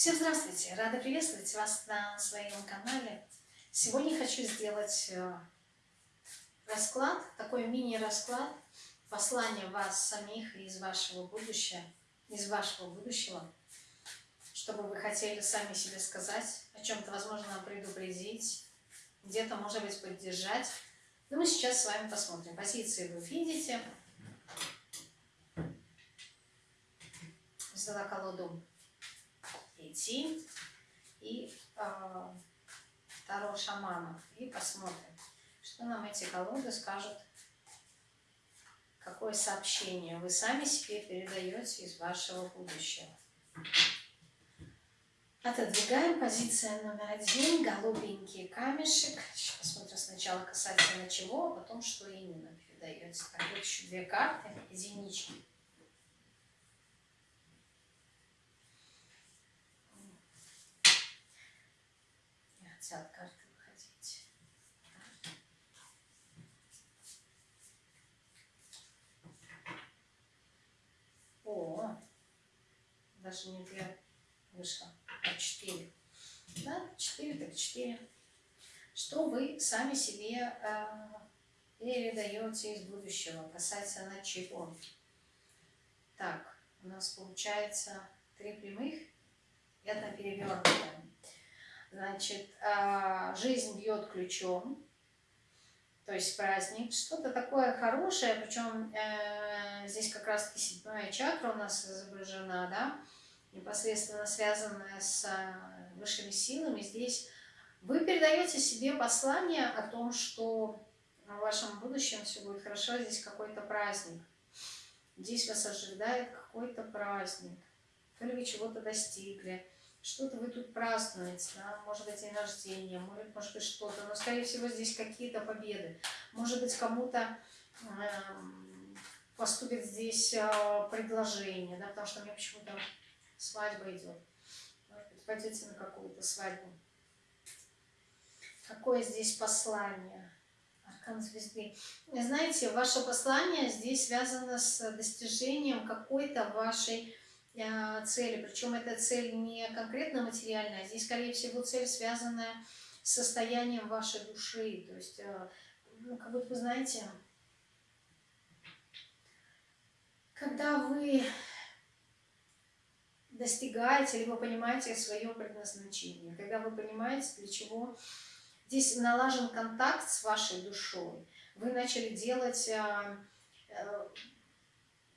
Всем здравствуйте! Рада приветствовать вас на своем канале. Сегодня хочу сделать э, расклад, такой мини-расклад, послание вас самих из вашего будущего, из вашего будущего, чтобы вы хотели сами себе сказать, о чем-то, возможно, предупредить, где-то, может быть, поддержать. Но мы сейчас с вами посмотрим. Позиции вы видите. Взяла колоду идти и э, Таро шаманов. И посмотрим, что нам эти колоды скажут, какое сообщение вы сами себе передаете из вашего будущего. Отодвигаем позиция номер один, голубенький камешек. Сейчас посмотрим сначала касательно чего, а потом что именно передаете. Так, еще две карты, единички. Хотят карты выходить. О, даже не две вышло, а четыре. Да, четыре так четыре. Что вы сами себе э, передаете из будущего, касательно чего? Так, у нас получается три прямых и одна перевернутая. Значит, а, жизнь бьет ключом, то есть праздник, что-то такое хорошее, причем э, здесь как раз-таки седьмая чакра у нас изображена, да, непосредственно связанная с э, высшими силами. Здесь вы передаете себе послание о том, что в вашем будущем все будет хорошо, здесь какой-то праздник. Здесь вас ожидает какой-то праздник. То ли вы чего-то достигли, что-то вы тут празднуете, да? может быть день рождения, может, может быть что-то, но скорее всего здесь какие-то победы. Может быть кому-то э, поступит здесь э, предложение, да? потому что у меня почему-то свадьба идет. Может быть пойдете на какую-то свадьбу. Какое здесь послание? Аркан звезды. Знаете, ваше послание здесь связано с достижением какой-то вашей цели, причем эта цель не конкретно материальная, а здесь, скорее всего, цель связанная с состоянием вашей души, то есть, э, ну, как будто вы знаете, когда вы достигаете, либо понимаете свое предназначение, когда вы понимаете, для чего здесь налажен контакт с вашей душой, вы начали делать э,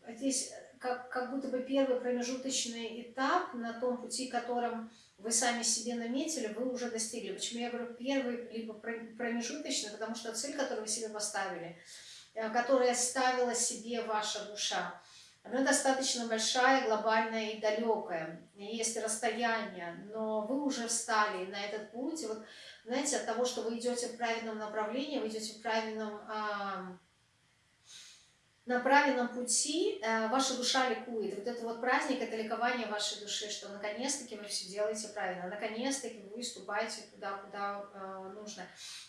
здесь как, как будто бы первый промежуточный этап на том пути, которым вы сами себе наметили, вы уже достигли. Почему я говорю первый, либо промежуточный, потому что цель, которую вы себе поставили, э, которая ставила себе ваша душа, она достаточно большая, глобальная и далекая. Есть расстояние, но вы уже встали на этот путь. И вот, знаете, от того, что вы идете в правильном направлении, вы идете в правильном на правильном пути э, ваша душа ликует. Вот это вот праздник, это ликование вашей души, что наконец-таки вы все делаете правильно, наконец-таки вы выступаете туда, куда э, нужно.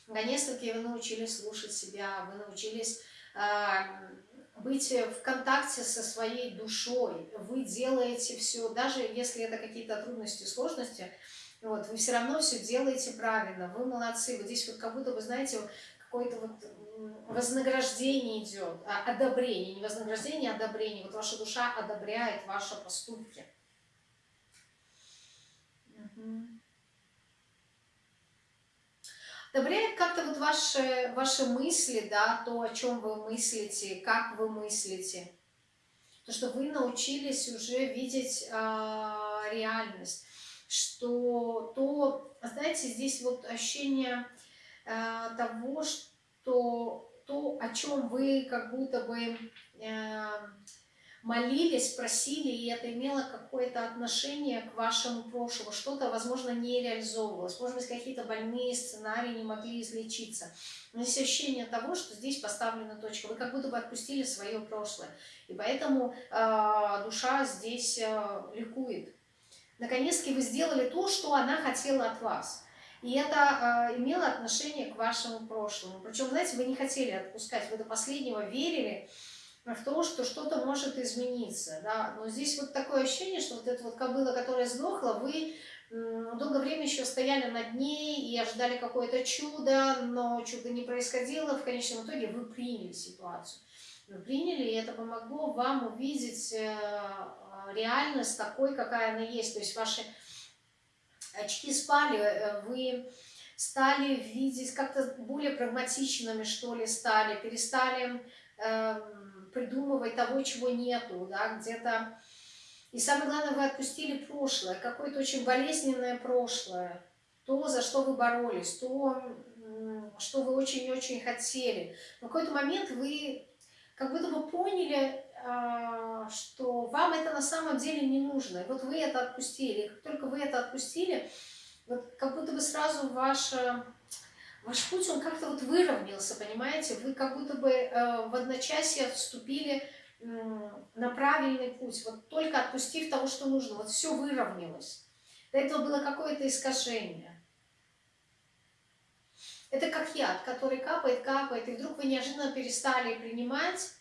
Наконец-таки вы научились слушать себя, вы научились э, быть в контакте со своей душой. Вы делаете все, даже если это какие-то трудности, сложности, вот, вы все равно все делаете правильно, вы молодцы. Вот здесь вот как будто вы, знаете, какой-то вот вознаграждение идет, а одобрение, не вознаграждение, а одобрение. Вот ваша душа одобряет ваши поступки. Угу. Одобряет как-то вот ваши, ваши мысли, да, то, о чем вы мыслите, как вы мыслите. То, что вы научились уже видеть э, реальность. Что то, знаете, здесь вот ощущение э, того, что то то, о чем вы как будто бы э, молились, просили, и это имело какое-то отношение к вашему прошлому, что-то, возможно, не реализовывалось, может быть, какие-то больные сценарии не могли излечиться. Но есть ощущение того, что здесь поставлена точка, вы как будто бы отпустили свое прошлое, и поэтому э, душа здесь э, ликует. Наконец-таки вы сделали то, что она хотела от вас. И это э, имело отношение к вашему прошлому. Причем, знаете, вы не хотели отпускать, вы до последнего верили, в то, что что-то может измениться, да, но здесь вот такое ощущение, что вот эта вот кобыла, которая сдохла, вы долгое время еще стояли над ней и ожидали какое-то чудо, но чудо не происходило, в конечном итоге вы приняли ситуацию. Вы приняли, и это помогло вам увидеть э, реальность такой, какая она есть, то есть ваши очки спали, э, вы стали видеть как-то более прагматичными, что ли, стали, перестали э, придумывать того, чего нету, да, где-то... И самое главное, вы отпустили прошлое, какое-то очень болезненное прошлое, то, за что вы боролись, то, что вы очень-очень хотели. В какой-то момент вы как будто бы поняли, что вам это на самом деле не нужно. И вот вы это отпустили. И как только вы это отпустили, вот как будто бы сразу ваш, ваш путь, он как-то вот выровнялся, понимаете? Вы как будто бы э, в одночасье вступили на правильный путь, вот только отпустив того, что нужно, вот все выровнялось. До этого было какое-то искажение. Это как яд, который капает, капает, и вдруг вы неожиданно перестали принимать,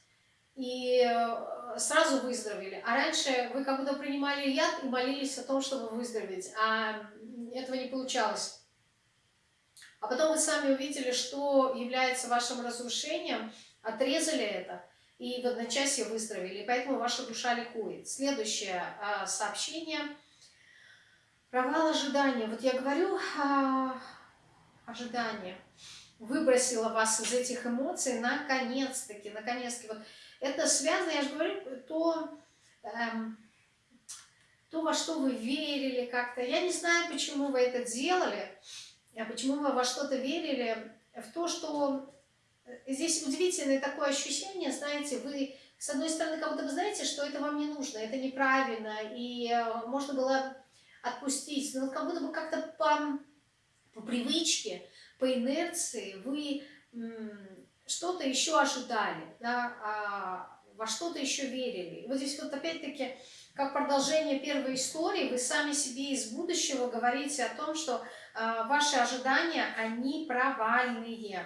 и э, сразу выздоровели. А раньше вы как будто принимали яд и молились о том, чтобы выздороветь, а этого не получалось. А потом вы сами увидели, что является вашим разрушением, отрезали это и в одночасье выздоровели. И поэтому ваша душа ликует. Следующее а, сообщение. Провал ожидания. Вот я говорю а, ожидание. Выбросила вас из этих эмоций наконец-таки, наконец-таки. Вот это связано, я же говорю, то, эм, то, во что вы верили как-то. Я не знаю, почему вы это делали, а почему вы во что-то верили, в то, что э, здесь удивительное такое ощущение, знаете, вы, с одной стороны, как будто вы знаете, что это вам не нужно, это неправильно, и э, можно было отпустить, но как будто бы как-то по, по привычке, по инерции вы что-то еще ожидали, да, а во что-то еще верили. И вот здесь вот опять-таки, как продолжение первой истории, вы сами себе из будущего говорите о том, что э, ваши ожидания, они провальные.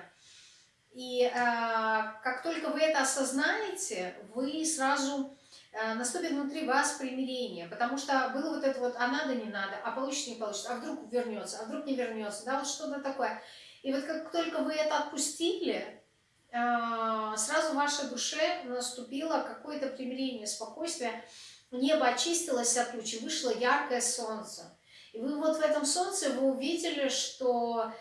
И э, как только вы это осознаете, вы сразу э, наступит внутри вас примирение, потому что было вот это вот, а надо, не надо, а получится, не получится, а вдруг вернется, а вдруг не вернется, да, вот что-то такое. И вот как только вы это отпустили, а, сразу в вашей душе наступило какое-то примирение, спокойствие, небо очистилось от тучи, вышло яркое солнце. И вы вот в этом солнце вы увидели, что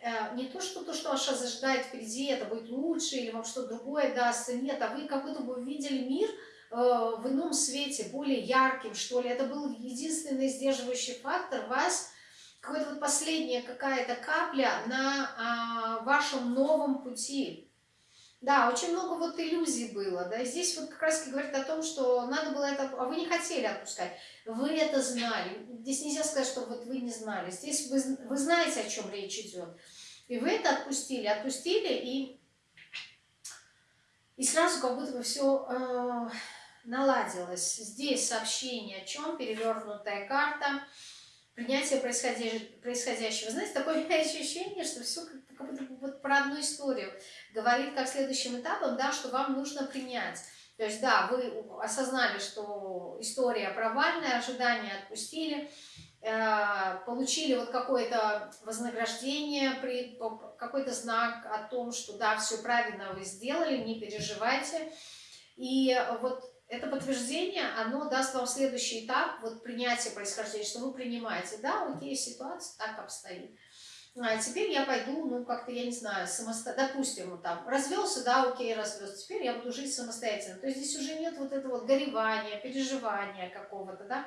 э, не то, что то, что вас ожидает впереди, это будет лучше, или вам что-то другое дастся, нет, а вы как будто бы увидели мир э, в ином свете, более ярким, что ли. Это был единственный сдерживающий фактор вас, какая-то вот последняя какая-то капля на а, вашем новом пути. Да, очень много вот иллюзий было, да, здесь вот как раз говорит о том, что надо было это, а вы не хотели отпускать, вы это знали, здесь нельзя сказать, что вот вы не знали, здесь вы, вы знаете, о чем речь идет, и вы это отпустили, отпустили, и, и сразу как будто бы все э, наладилось. Здесь сообщение о чем, перевернутая карта, принятие происходящего. Знаете, такое ощущение, что все как, как будто вот про одну историю говорит как следующим этапом, да, что вам нужно принять. То есть, да, вы осознали, что история провальная, ожидания отпустили, э, получили вот какое-то вознаграждение, какой-то знак о том, что да, все правильно вы сделали, не переживайте. И вот это подтверждение, оно даст вам следующий этап, вот принятие происхождения, что вы принимаете, да, окей, ситуация так обстоит. А теперь я пойду, ну, как-то, я не знаю, самостоятельно, допустим, вот там, развелся, да, окей, развелся, теперь я буду жить самостоятельно. То есть здесь уже нет вот этого вот горевания, переживания какого-то, да.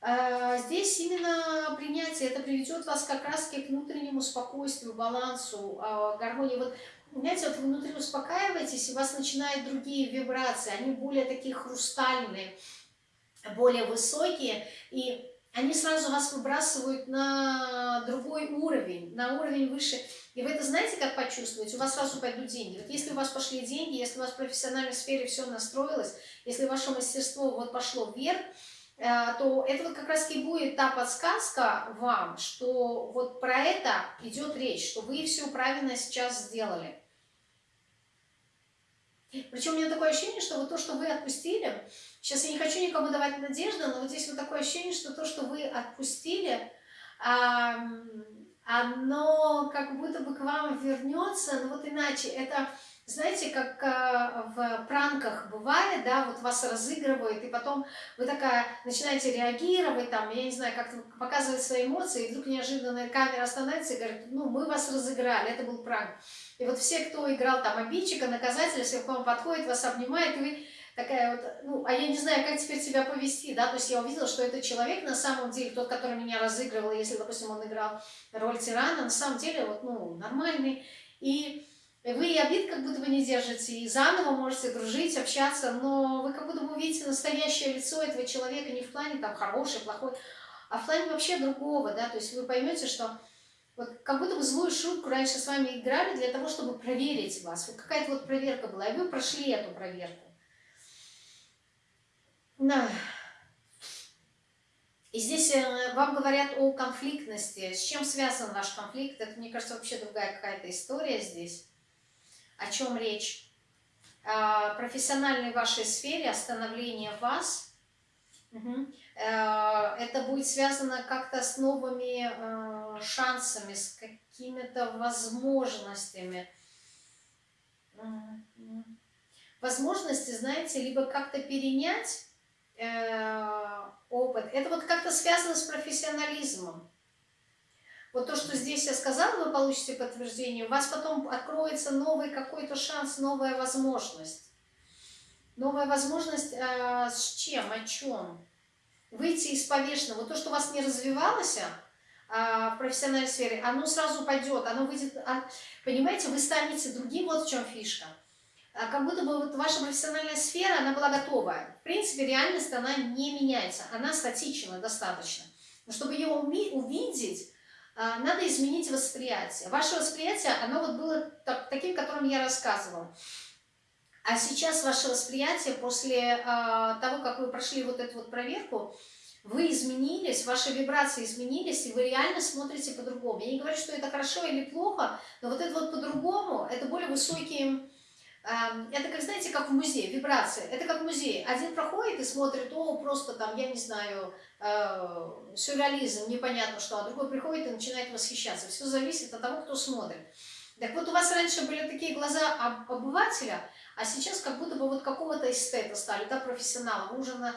А здесь именно принятие, это приведет вас как раз к внутреннему спокойствию, балансу, а, гармонии. Вот знаете, вот внутри успокаиваетесь, и у вас начинают другие вибрации, они более такие хрустальные, более высокие, и они сразу вас выбрасывают на другой уровень, на уровень выше. И вы это знаете, как почувствовать? У вас сразу пойдут деньги. Вот если у вас пошли деньги, если у вас в профессиональной сфере все настроилось, если ваше мастерство вот пошло вверх, э, то это вот как раз и будет та подсказка вам, что вот про это идет речь, что вы все правильно сейчас сделали. Причем у меня такое ощущение, что вот то, что вы отпустили, сейчас я не хочу никому давать надежду, но вот здесь вот такое ощущение, что то, что вы отпустили, оно как будто бы к вам вернется, но вот иначе. Это, знаете, как а, в пранках бывает, да, вот вас разыгрывают, и потом вы такая начинаете реагировать, там, я не знаю, как-то показывать свои эмоции, и вдруг неожиданно камера остановится и говорит, ну, мы вас разыграли, это был пранк. И вот все, кто играл там обидчика, наказателя, все к вам подходит, вас обнимает, и вы такая вот, ну, а я не знаю, как теперь себя повести, да, то есть я увидела, что этот человек на самом деле, тот, который меня разыгрывал, если, допустим, он играл роль тирана, на самом деле, вот, ну, нормальный, и вы и обид как будто бы не держите, и заново можете дружить, общаться, но вы как будто бы увидите настоящее лицо этого человека не в плане там хороший, плохой, а в плане вообще другого, да, то есть вы поймете, что вот как будто бы злую шутку раньше с вами играли для того, чтобы проверить вас. Вот какая-то вот проверка была, и вы прошли эту проверку. Да. И здесь э, вам говорят о конфликтности. С чем связан ваш конфликт? Это, мне кажется, вообще другая какая-то история здесь. О чем речь? О профессиональной вашей сфере, остановление вас. Угу. Это будет связано как-то с новыми э, шансами, с какими-то возможностями. Возможности, знаете, либо как-то перенять Э, опыт. Это вот как-то связано с профессионализмом. Вот то, что здесь я сказала, вы получите подтверждение, у вас потом откроется новый какой-то шанс, новая возможность. Новая возможность э, с чем, о чем? Выйти из повешенного. Вот то, что у вас не развивалось в профессиональной сфере, оно сразу пойдет, оно выйдет... А, понимаете, вы станете другим, вот в чем фишка. А как будто бы вот ваша профессиональная сфера, она была готовая. В принципе, реальность, она не меняется, она статична достаточно. Но чтобы ее увидеть, а, надо изменить восприятие. Ваше восприятие, оно вот было таким, которым я рассказывала. А сейчас ваше восприятие, после а, того, как вы прошли вот эту вот проверку, вы изменились, ваши вибрации изменились, и вы реально смотрите по-другому. Я не говорю, что это хорошо или плохо, но вот это вот по-другому, это более высокие это как, знаете, как в музее, вибрации. Это как в музее. Один проходит и смотрит, о, просто там, я не знаю, э, сюрреализм, непонятно что, а другой приходит и начинает восхищаться. Все зависит от того, кто смотрит. Так вот, у вас раньше были такие глаза обывателя, а сейчас как будто бы вот какого-то эстета стали, да, профессионала. Вы уже на,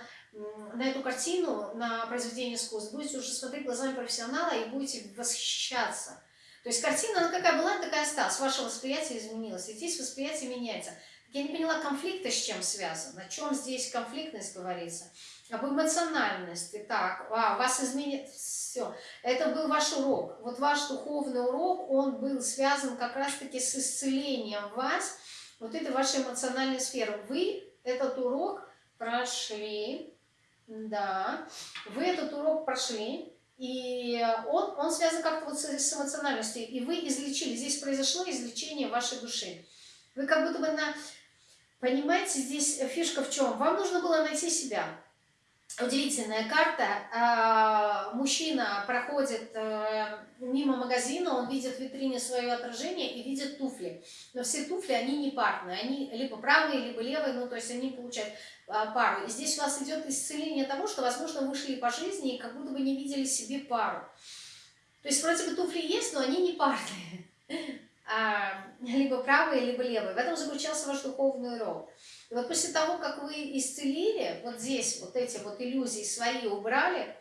на эту картину, на произведение искусства будете уже смотреть глазами профессионала и будете восхищаться. То есть картина, она какая была, такая осталась. Ваше восприятие изменилось. И здесь восприятие меняется. Я не поняла, конфликт с чем связан? О чем здесь конфликтность говорится? Об эмоциональности. Так, а, вас изменит... Все. Это был ваш урок. Вот ваш духовный урок, он был связан как раз-таки с исцелением вас, вот этой вашей эмоциональной сферы. Вы этот урок прошли, да, вы этот урок прошли, и он, он связан как-то вот с, с эмоциональностью. И вы излечили, здесь произошло излечение вашей души. Вы как будто бы на... Понимаете, здесь фишка в чем? Вам нужно было найти себя. Удивительная карта. А, мужчина проходит э, мимо магазина, он видит в витрине свое отражение и видит туфли. Но все туфли, они не парные. Они либо правые, либо левые, ну то есть они получают а, пару. И здесь у вас идет исцеление того, что, возможно, вы шли по жизни и как будто бы не видели себе пару. То есть вроде бы туфли есть, но они не парные. А, либо правые, либо левые. В этом заключался ваш духовный урок. Вот после того, как вы исцелили, вот здесь вот эти вот иллюзии свои убрали,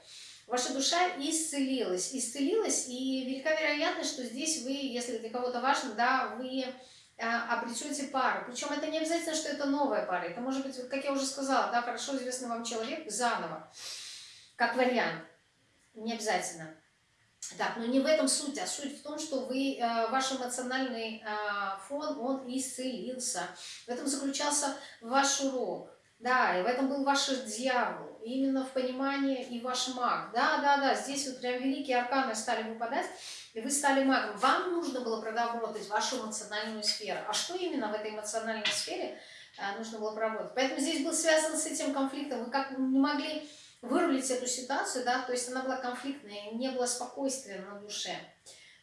ваша душа исцелилась. Исцелилась, и велика вероятность, что здесь вы, если для кого-то важно, да, вы а, обретете пару. Причем это не обязательно, что это новая пара. Это может быть, как я уже сказала, да, хорошо известный вам человек заново, как вариант. Не обязательно. Так, но не в этом суть, а суть в том, что вы, э, ваш эмоциональный э, фон, он исцелился. В этом заключался ваш урок. Да, и в этом был ваш дьявол. Именно в понимании и ваш маг. Да, да, да, здесь вот прям великие арканы стали выпадать, и вы стали магом. Вам нужно было проработать вашу эмоциональную сферу. А что именно в этой эмоциональной сфере э, нужно было проработать? Поэтому здесь был связан с этим конфликтом. Вы как не могли вырулить эту ситуацию, да, то есть она была конфликтная, не было спокойствия на душе.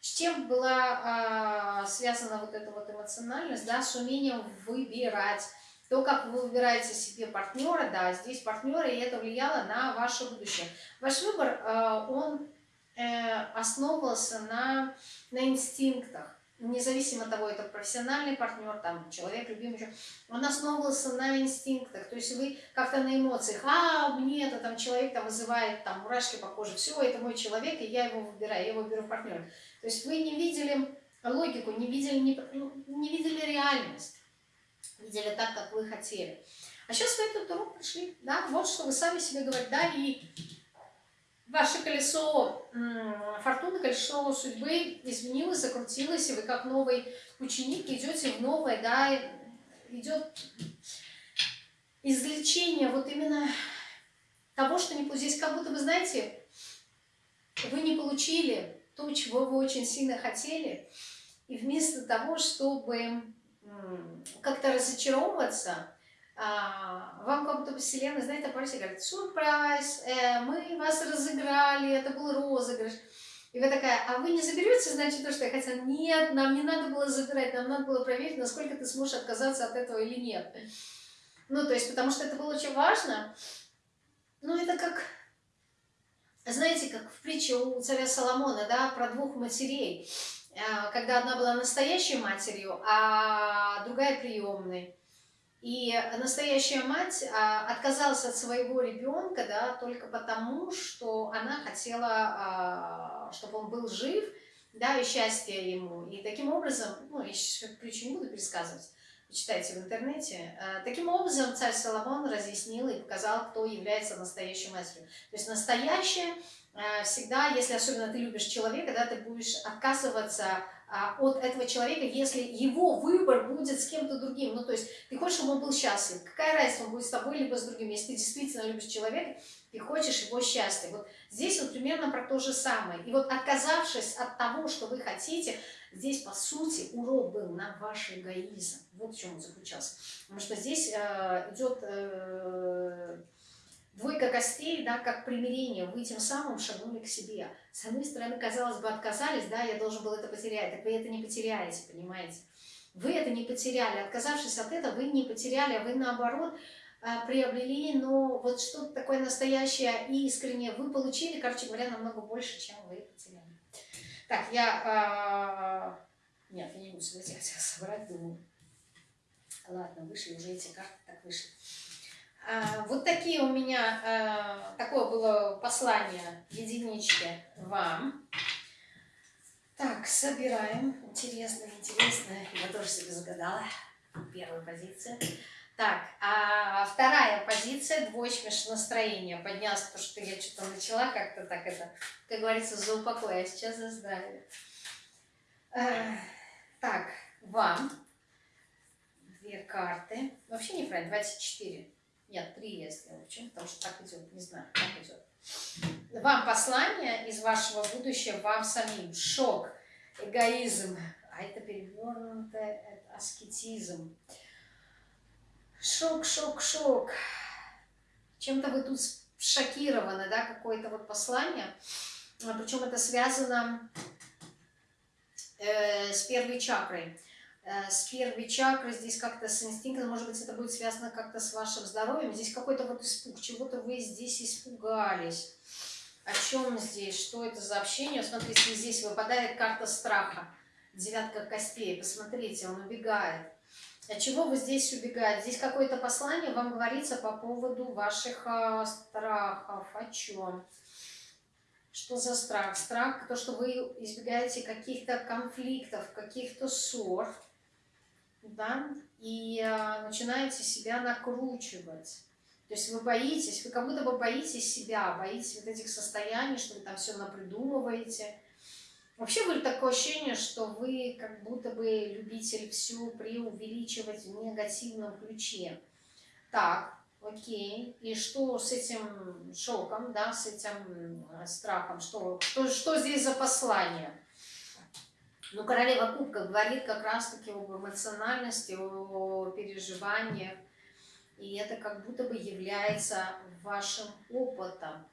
С чем была а, связана вот эта вот эмоциональность, да, с умением выбирать, То, как вы выбираете себе партнера, да, здесь партнеры, и это влияло на ваше будущее. Ваш выбор, э, он э, основывался на, на инстинктах независимо от того, это профессиональный партнер, там, человек, любимый, он основывался на инстинктах, то есть вы как-то на эмоциях, а, мне это там человек там вызывает там мурашки по коже, все, это мой человек, и я его выбираю, я его беру в партнер. То есть вы не видели логику, не видели, не, ну, не видели реальность, видели так, как вы хотели. А сейчас вы этот урок пришли, да, вот что вы сами себе говорите, да, и ваше колесо фортуны, колесо судьбы изменилось, закрутилось, и вы как новый ученик идете в новое, да, идет извлечение вот именно того, что не здесь как будто вы знаете, вы не получили то, чего вы очень сильно хотели, и вместо того, чтобы как-то разочаровываться, вам как будто бы вселенная, знаете, попросит, говорит, сюрприз, э, мы вас разыграли, это был розыгрыш. И вы такая, а вы не заберете, значит, то, что я хотела? Нет, нам не надо было забирать, нам надо было проверить, насколько ты сможешь отказаться от этого или нет. Ну, то есть, потому что это было очень важно. Ну, это как, знаете, как в притче у царя Соломона, да, про двух матерей. Э, когда одна была настоящей матерью, а другая приемной. И настоящая мать а, отказалась от своего ребенка, да, только потому, что она хотела, а, чтобы он был жив, да, и счастье ему. И таким образом, ну, я сейчас притчу не буду пересказывать, почитайте в интернете. А, таким образом царь Соломон разъяснил и показал, кто является настоящей матерью. То есть настоящая всегда, если особенно ты любишь человека, да, ты будешь отказываться от этого человека, если его выбор будет с кем-то другим. Ну, то есть ты хочешь, чтобы он был счастлив. Какая разница, он будет с тобой, либо с другим. Если ты действительно любишь человека, ты хочешь его счастья. Вот здесь вот примерно про то же самое. И вот отказавшись от того, что вы хотите, здесь, по сути, урок был на ваш эгоизм. Вот в чем он заключался. Потому что здесь э, идет... Э, Двойка костей, да, как примирение, вы тем самым шагнули к себе. С одной стороны, казалось бы, отказались, да, я должен был это потерять, так вы это не потеряете, понимаете? Вы это не потеряли, отказавшись от этого, вы не потеряли, а вы наоборот а, приобрели, но вот что-то такое настоящее и искреннее вы получили, короче говоря, намного больше, чем вы потеряли. Так, я... А... Нет, я не буду себя собрать, думаю. Ладно, вышли уже эти карты, так вышли. А, вот такие у меня, а, такое было послание единички вам. Так, собираем. Интересно, интересно. Я тоже себе загадала. Первая позиция. Так, а вторая позиция, двоечка настроение. Поднялась, потому что я что-то начала как-то так это, как говорится, за упокой, а сейчас за здравие. А, так, вам две карты. Вообще неправильно, 24. Нет, три сделала. Почему? Потому что так идет. Не знаю, как идет. Вам послание из вашего будущего, вам самим. Шок, эгоизм. А это перевернуто, это аскетизм. Шок, шок, шок. Чем-то вы тут шокированы, да, какое-то вот послание. Причем это связано э, с первой чакрой. Э, с первой чакры, здесь как-то с инстинктом, может быть, это будет связано как-то с вашим здоровьем. Здесь какой-то вот испуг, чего-то вы здесь испугались. О чем здесь? Что это за общение? Смотрите, здесь выпадает карта страха. Девятка костей. Посмотрите, он убегает. От чего вы здесь убегаете? Здесь какое-то послание вам говорится по поводу ваших э, страхов. О чем? Что за страх? Страх, то, что вы избегаете каких-то конфликтов, каких-то ссор да, и э, начинаете себя накручивать. То есть вы боитесь, вы как будто бы боитесь себя, боитесь вот этих состояний, что вы там все напридумываете. Вообще вы такое ощущение, что вы как будто бы любитель все преувеличивать в негативном ключе. Так, окей. И что с этим шоком, да, с этим страхом? Что, что, что здесь за послание? Ну, королева кубка говорит как раз-таки об эмоциональности, о переживаниях. И это как будто бы является вашим опытом.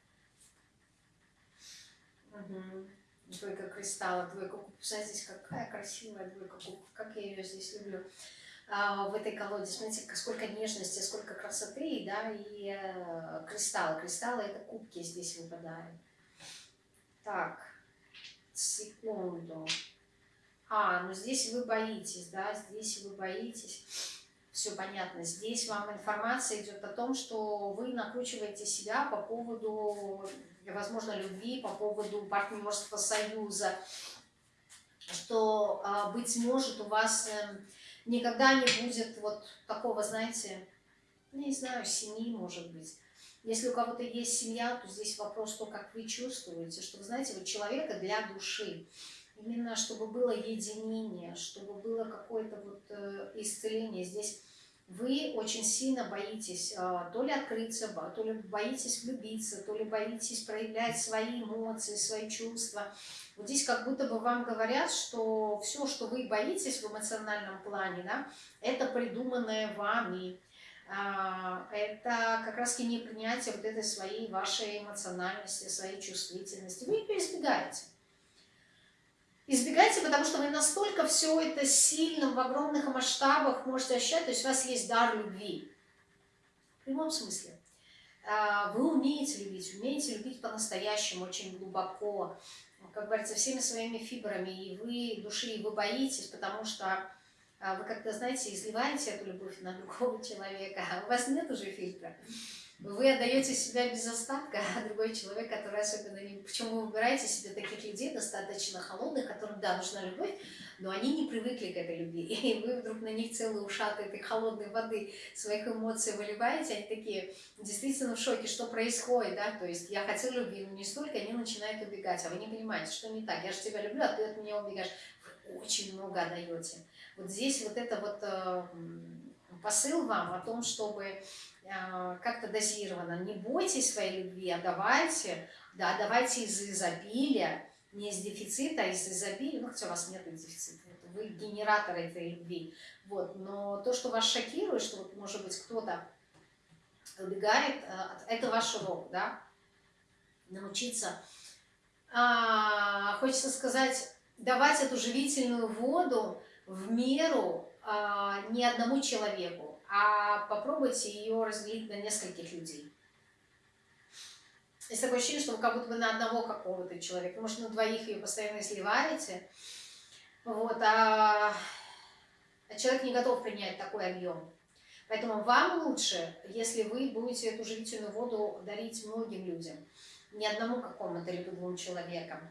Угу. Двойка кристалла, двойка кубка. Здесь какая красивая двойка кубка. Как я ее здесь люблю. а, в этой колоде. Смотрите, сколько нежности, сколько красоты, да, и э, кристаллы. Кристаллы это кубки здесь выпадают. Так, секунду. А, ну здесь вы боитесь, да, здесь вы боитесь. Все понятно. Здесь вам информация идет о том, что вы накручиваете себя по поводу, возможно, любви, по поводу партнерства, союза, что, а, быть может, у вас эм, никогда не будет вот такого, знаете, не знаю, семьи, может быть. Если у кого-то есть семья, то здесь вопрос то, как вы чувствуете, что, вы знаете, вот человека для души. Именно чтобы было единение, чтобы было какое-то вот э, исцеление. Здесь вы очень сильно боитесь э, то ли открыться, то ли боитесь влюбиться, то ли боитесь проявлять свои эмоции, свои чувства. Вот здесь как будто бы вам говорят, что все, что вы боитесь в эмоциональном плане, да, это придуманное вами. А, это как раз таки непринятие вот этой своей вашей эмоциональности, своей чувствительности. Вы ее избегаете. Избегайте, потому что вы настолько все это сильно, в огромных масштабах можете ощущать, то есть у вас есть дар любви. В прямом смысле. А, вы умеете любить, умеете любить по-настоящему, очень глубоко, как говорится, всеми своими фибрами, и вы души, и вы боитесь, потому что а, вы как-то, знаете, изливаете эту любовь на другого человека, а у вас нет уже фильтра. Вы отдаете себя без остатка, а другой человек, который особенно не... Почему вы выбираете себе таких людей, достаточно холодных, которым, да, нужна любовь, но они не привыкли к этой любви. И вы вдруг на них целые ушаты этой холодной воды своих эмоций выливаете, они такие действительно в шоке, что происходит, да, то есть я хотел любви, но не столько, они начинают убегать, а вы не понимаете, что не так, я же тебя люблю, а ты от меня убегаешь. Вы очень много отдаете. Вот здесь вот это вот э, посыл вам о том, чтобы как-то дозированно, не бойтесь своей любви, а давайте, да, давайте из изобилия, не из дефицита, а из изобилия, ну, хотя у вас нет дефицита, вы генератор этой любви, вот, но то, что вас шокирует, что вот, может быть, кто-то убегает, э, это ваш урок, да, научиться, а, хочется сказать, давать эту живительную воду в меру а, не одному человеку, а попробуйте ее разделить на нескольких людей. Есть такое ощущение, что вы как будто бы на одного какого-то человека, может, на двоих ее постоянно сливаете, вот, а, а человек не готов принять такой объем. Поэтому вам лучше, если вы будете эту живительную воду дарить многим людям, не одному какому-то либо двум человекам,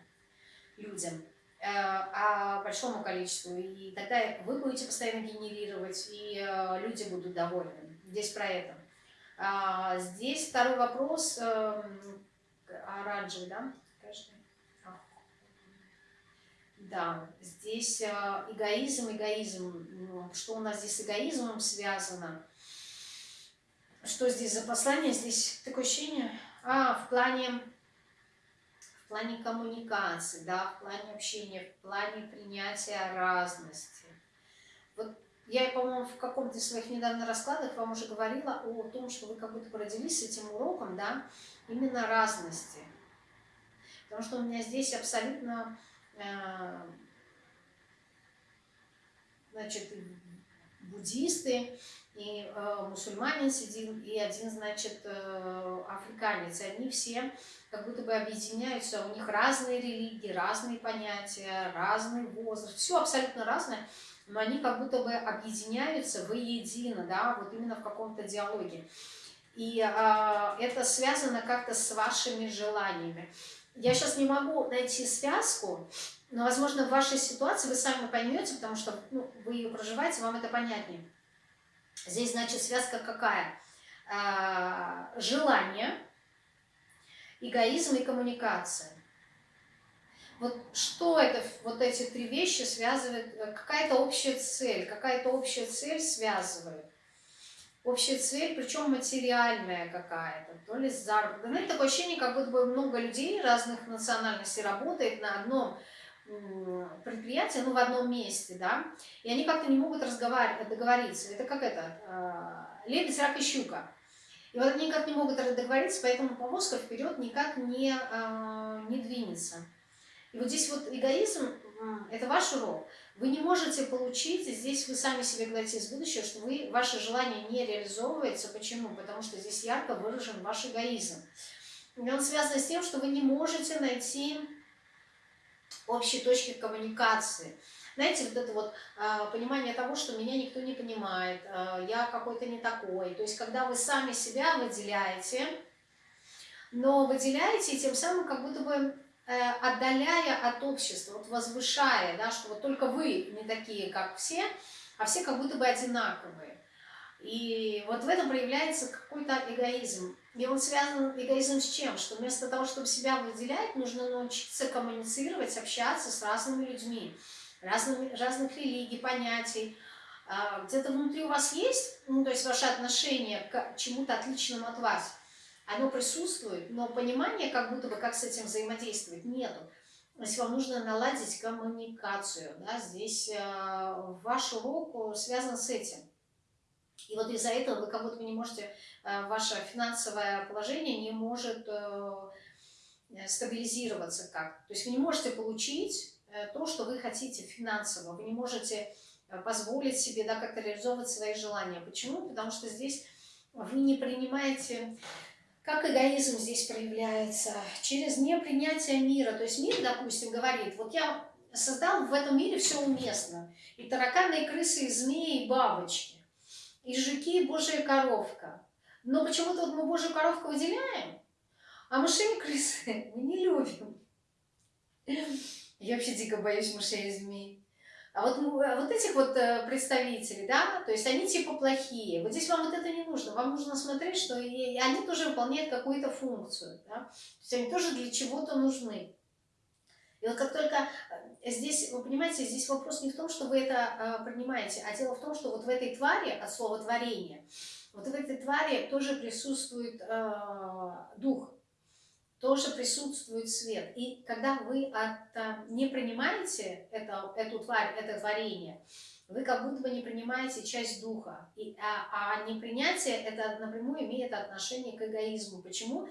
людям, а большому количеству. И тогда вы будете постоянно генерировать, и э, люди будут довольны. Здесь про это. А, здесь второй вопрос, эм, оранжевый, да? А. Да, здесь э, эгоизм, эгоизм. Ну, что у нас здесь с эгоизмом связано? Что здесь за послание? Здесь такое ощущение... А, в плане, плане коммуникации, да, в плане общения, в плане принятия разности. Вот я, по-моему, в каком-то из своих недавно раскладах вам уже говорила о том, что вы как будто бы родились с этим уроком, да, именно разности. Потому что у меня здесь абсолютно, э, значит, буддисты, и э, мусульманин сидел, и один, значит, э, африканец. И они все как будто бы объединяются, у них разные религии, разные понятия, разный возраст, все абсолютно разное но они как будто бы объединяются воедино, да, вот именно в каком-то диалоге. И э, это связано как-то с вашими желаниями. Я сейчас не могу найти связку, но, возможно, в вашей ситуации вы сами поймете, потому что ну, вы ее проживаете, вам это понятнее. Здесь, значит, связка какая? Э, желание, эгоизм и коммуникация. Вот что это, вот эти три вещи связывают, э, какая-то общая цель, какая-то общая цель связывает. Общая цель, причем материальная какая-то, то ли заработок. Ну, такое ощущение, как будто бы много людей разных национальностей работает на одном предприятии, ну, в одном месте, да, и они как-то не могут разговаривать, договориться. Это как это, э, лебедь, рак и щука. И вот они никак не могут договориться, поэтому повозка вперед никак не, э, не двинется. И вот здесь вот эгоизм это ваш урок. Вы не можете получить, здесь вы сами себе говорите из будущего, что вы, ваше желание не реализовывается. Почему? Потому что здесь ярко выражен ваш эгоизм. И он связан с тем, что вы не можете найти общей точки коммуникации. Знаете, вот это вот э, понимание того, что меня никто не понимает, э, я какой-то не такой. То есть, когда вы сами себя выделяете, но выделяете и тем самым как будто бы Э, отдаляя от общества, вот возвышая, да, что вот только вы не такие, как все, а все как будто бы одинаковые. И вот в этом проявляется какой-то эгоизм. И он связан эгоизм с чем? Что вместо того, чтобы себя выделять, нужно научиться коммуницировать, общаться с разными людьми, разными, разных религий, понятий. А, где-то внутри у вас есть, ну, то есть ваше отношение к чему-то отличному от вас – оно присутствует, но понимания, как будто бы, как с этим взаимодействовать, нету. Есть вам нужно наладить коммуникацию. Да? Здесь э, ваш урок связан с этим. И вот из-за этого вы как будто бы не можете, э, ваше финансовое положение не может э, стабилизироваться как. То есть вы не можете получить э, то, что вы хотите финансово. Вы не можете э, позволить себе да, как-то реализовывать свои желания. Почему? Потому что здесь вы не принимаете как эгоизм здесь проявляется? Через непринятие мира. То есть мир, допустим, говорит, вот я создал в этом мире все уместно. И тараканы, и крысы, и змеи, и бабочки. И жуки, и божья коровка. Но почему-то вот мы божью коровку выделяем, а мышей и крысы мы не любим. Я вообще дико боюсь мышей и змей. А вот, а вот этих вот э, представителей, да, то есть они типа плохие. Вот здесь вам вот это не нужно. Вам нужно смотреть, что и они тоже выполняют какую-то функцию, да. То есть они тоже для чего-то нужны. И вот как только э, здесь, вы понимаете, здесь вопрос не в том, что вы это э, принимаете, а дело в том, что вот в этой твари, от слова творение, вот в этой твари тоже присутствует э, дух тоже присутствует свет. И когда вы от, а, не принимаете это, эту тварь, это творение, вы как будто бы не принимаете часть духа. И, а, а непринятие это напрямую имеет отношение к эгоизму. Почему?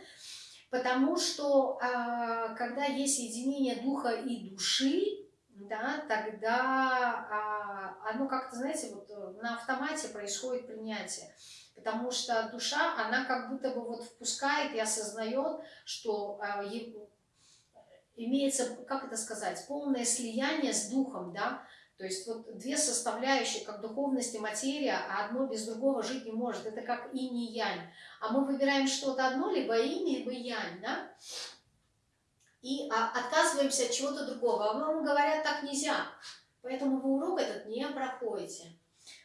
Потому что а, когда есть единение духа и души, да, тогда а, оно как-то, знаете, вот на автомате происходит принятие потому что душа, она как будто бы вот впускает и осознает, что э, имеется, как это сказать, полное слияние с духом, да, то есть вот две составляющие, как духовность и материя, а одно без другого жить не может. Это как инь и янь. А мы выбираем что-то одно, либо инь, либо янь, да? И а, отказываемся от чего-то другого. А вам говорят, так нельзя. Поэтому вы урок этот не проходите.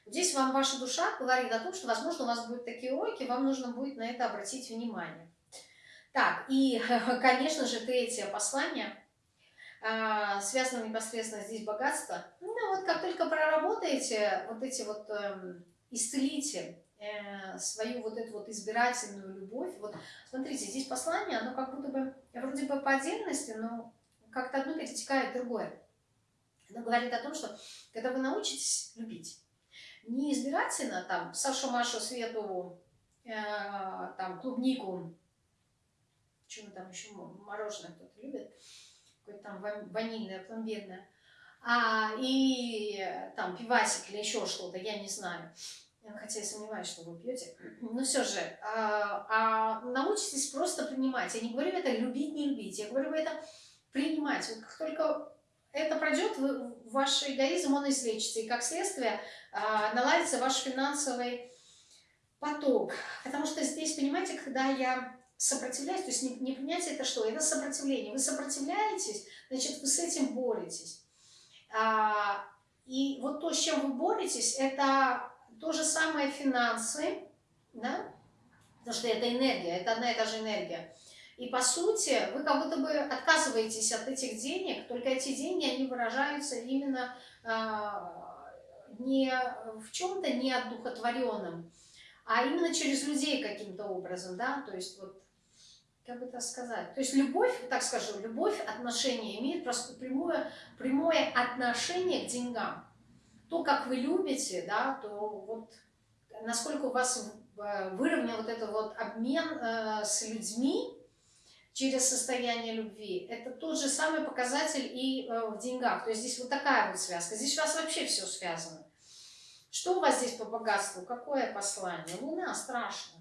Здесь вам ваша душа говорит о том, что, возможно, у вас будут такие уроки, вам нужно будет на это обратить внимание. Так, и, конечно же, третье послание, а, связано непосредственно здесь богатство. Ну, вот как только проработаете вот эти вот, эм, исцелите э, свою вот эту вот избирательную любовь. Вот смотрите, здесь послание, оно как будто бы, вроде бы по отдельности, но как-то одно перетекает в другое. Оно говорит о том, что когда вы научитесь любить, не избирательно, там, Сашу, Машу, Свету, э, там, клубнику, что там еще, мороженое кто-то любит, какое-то там ванильное, пломбирное, а, и там пивасик или еще что-то, я не знаю. Хотя я сомневаюсь, что вы пьете. Но все же, а, а научитесь просто принимать. Я не говорю это любить, не любить. Я говорю это принимать. Вот как только это пройдет, ваш эгоизм, он излечится. И как следствие а, наладится ваш финансовый поток. Потому что здесь, понимаете, когда я сопротивляюсь, то есть не, не принятие это что? Это сопротивление. Вы сопротивляетесь, значит, вы с этим боретесь. А, и вот то, с чем вы боретесь, это то же самое финансы, да? потому что это энергия, это одна и та же энергия. И по сути вы как будто бы отказываетесь от этих денег, только эти деньги, они выражаются именно э, не в чем-то неодухотворенном, а именно через людей каким-то образом, да, то есть вот, как бы это сказать, то есть любовь, так скажу, любовь, отношения имеет просто прямое, прямое отношение к деньгам. То, как вы любите, да, то вот насколько у вас выровнен вот этот вот обмен э, с людьми, через состояние любви. Это тот же самый показатель и э, в деньгах. То есть здесь вот такая вот связка. Здесь у вас вообще все связано. Что у вас здесь по богатству? Какое послание? Луна страшно.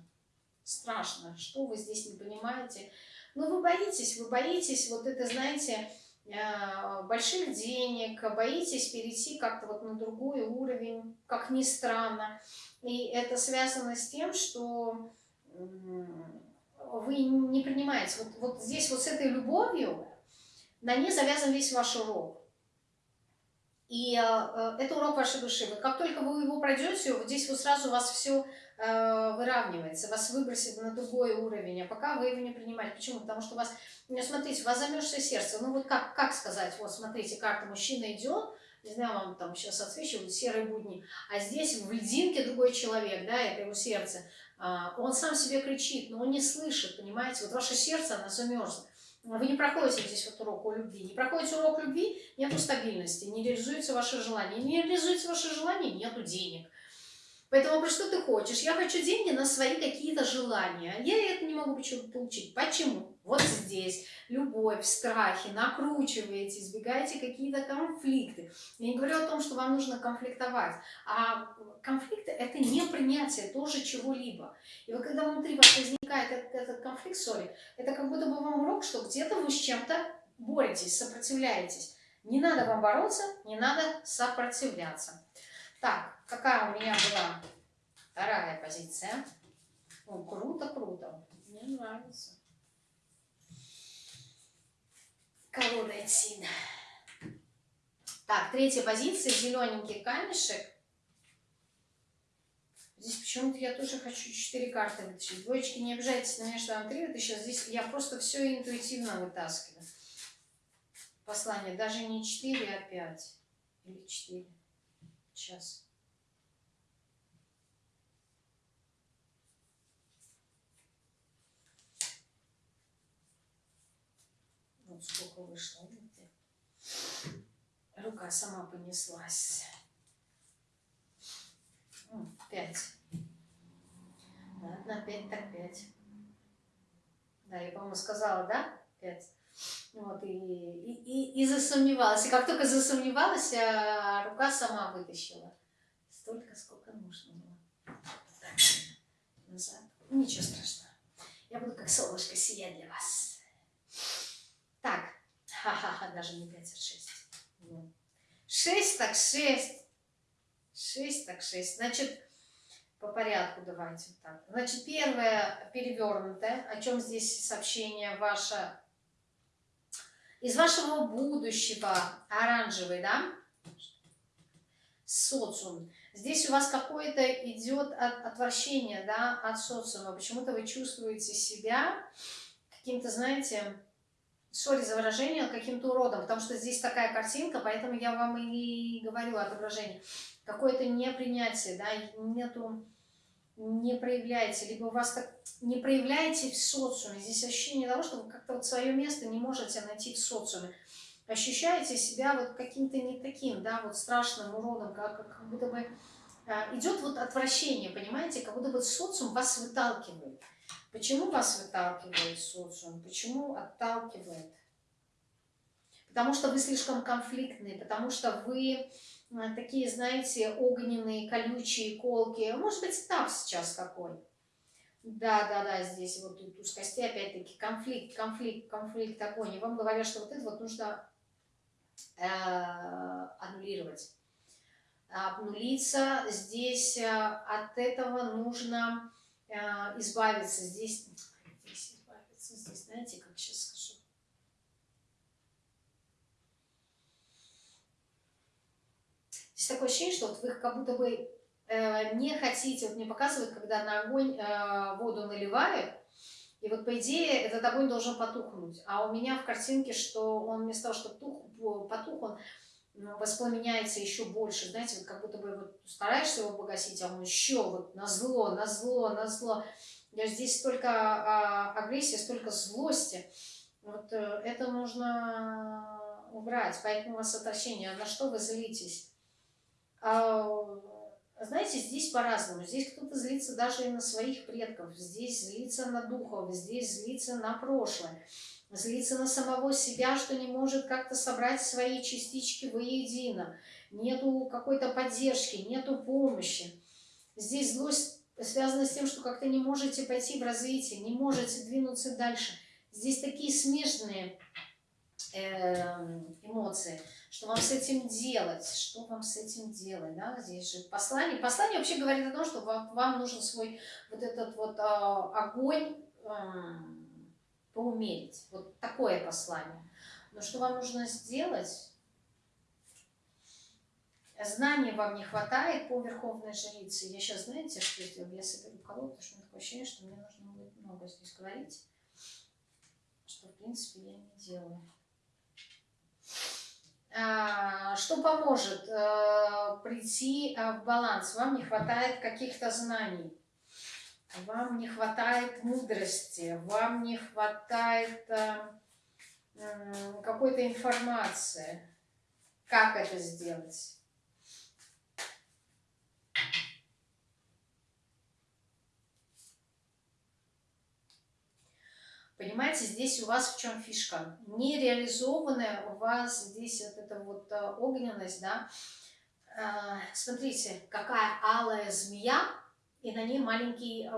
Страшно. Что вы здесь не понимаете? Ну, вы боитесь, вы боитесь, вот это, знаете, э, больших денег, боитесь перейти как-то вот на другой уровень, как ни странно. И это связано с тем, что вы не принимаете. Вот, вот здесь вот с этой любовью на ней завязан весь ваш урок. И э, э это урок вашей души. Вот как только вы его пройдете, вот здесь вот сразу у вас все э, выравнивается, вас выбросит на другой уровень, а пока вы его не принимаете. Почему? Потому что у вас, ну, смотрите, у вас замерзшее сердце. Ну вот как, как сказать, вот смотрите, карта мужчина идет, не знаю, вам там сейчас отсвечивают серые будни, а здесь в льдинке другой человек, да, это его сердце. А, он сам себе кричит, но он не слышит, понимаете? Вот ваше сердце, оно замерзло. Вы не проходите здесь вот урок о любви. Не проходите урок любви, нету стабильности, не реализуется ваше желание. Не реализуется ваше желание, нету денег. Поэтому вопрос, что ты хочешь? Я хочу деньги на свои какие-то желания. Я это не могу получить. Почему? Вот здесь любовь, страхи, накручиваете, избегаете какие-то конфликты. Я не говорю о том, что вам нужно конфликтовать, а конфликты – это не принятие тоже чего-либо. И вот когда внутри вас возникает этот, этот конфликт, сори, это как будто бы вам урок, что где-то вы с чем-то боретесь, сопротивляетесь. Не надо вам бороться, не надо сопротивляться. Так, какая у меня была вторая позиция? Круто, круто. Мне нравится. Колода Этсин. Так, третья позиция, зелененький камешек. Здесь почему-то я тоже хочу четыре карты вытащить. Двоечки, не обижайтесь на меня, что вам три вытащила. Здесь я просто все интуитивно вытаскиваю. Послание. Даже не четыре, а пять. Или четыре. Сейчас. Вот сколько вышло, видите? Рука сама понеслась. Пять. Ладно, пять так пять. Да, я, по-моему, сказала, да? Пять. Вот, и, и, и, и засомневалась. И как только засомневалась, а рука сама вытащила. Столько, сколько нужно было. Так, назад. Ничего страшного. Я буду как солнышко сиять для вас. Так, ха-ха-ха, даже не 5, а 6. 6 так 6. 6 так 6. Значит, по порядку давайте так. Значит, первое перевернутое, о чем здесь сообщение ваше. Из вашего будущего, оранжевый, да? Социум. Здесь у вас какое-то идет от, отвращение, да, от социума. Почему-то вы чувствуете себя каким-то, знаете, сори за выражение, каким-то уродом, потому что здесь такая картинка, поэтому я вам и говорю отображение. Какое-то непринятие, да, нету, не проявляете, либо у вас так не проявляете в социуме. Здесь ощущение того, что вы как-то вот свое место не можете найти в социуме. Ощущаете себя вот каким-то не таким, да, вот страшным уродом, как, как будто бы а, идет вот отвращение, понимаете, как будто бы социум вас выталкивает. Почему вас выталкивает социум? Почему отталкивает? Потому что вы слишком конфликтные, потому что вы э, такие, знаете, огненные, колючие, колки. Может быть, этап сейчас какой. Да, да, да, здесь вот тут туз кости, опять-таки, конфликт, конфликт, конфликт такой. И вам говорят, что вот это вот нужно э, аннулировать. Обнулиться здесь э, от этого нужно избавиться здесь, здесь избавиться, здесь, знаете, как сейчас скажу. Здесь такое ощущение, что вот вы как будто бы э, не хотите, вот мне показывают, когда на огонь э, воду наливают, и вот по идее этот огонь должен потухнуть. А у меня в картинке, что он вместо того, чтобы тух, потух, он воспламеняется еще больше, знаете, вот как будто бы вот стараешься его погасить, а он еще вот на зло, на зло, на зло. Здесь столько а, агрессии, столько злости. Вот э, это нужно убрать, поэтому у вас отвращение. На что вы злитесь? А, знаете, здесь по-разному. Здесь кто-то злится даже и на своих предков, здесь злится на духов, здесь злится на прошлое, злится на самого себя, что не может как-то собрать свои частички воедино, нету какой-то поддержки, нету помощи. Здесь злость связана с тем, что как-то не можете пойти в развитие, не можете двинуться дальше. Здесь такие смежные эм, эмоции – что вам с этим делать, что вам с этим делать, да, здесь же послание. Послание вообще говорит о том, что вам, вам нужен свой вот этот вот э, огонь э, поумерить, вот такое послание. Но что вам нужно сделать? Знаний вам не хватает по Верховной Жрице. Я сейчас, знаете, что сделаю? Я соберу колоду, потому что у меня такое ощущение, что мне нужно будет много здесь говорить, что, в принципе, я не делаю. А, что поможет э, прийти э, в баланс? Вам не хватает каких-то знаний, вам не хватает мудрости, вам не хватает э, какой-то информации. Как это сделать? Понимаете, здесь у вас в чем фишка? Нереализованная у вас здесь вот эта вот э, огненность, да. А, смотрите, какая алая змея, и на ней маленький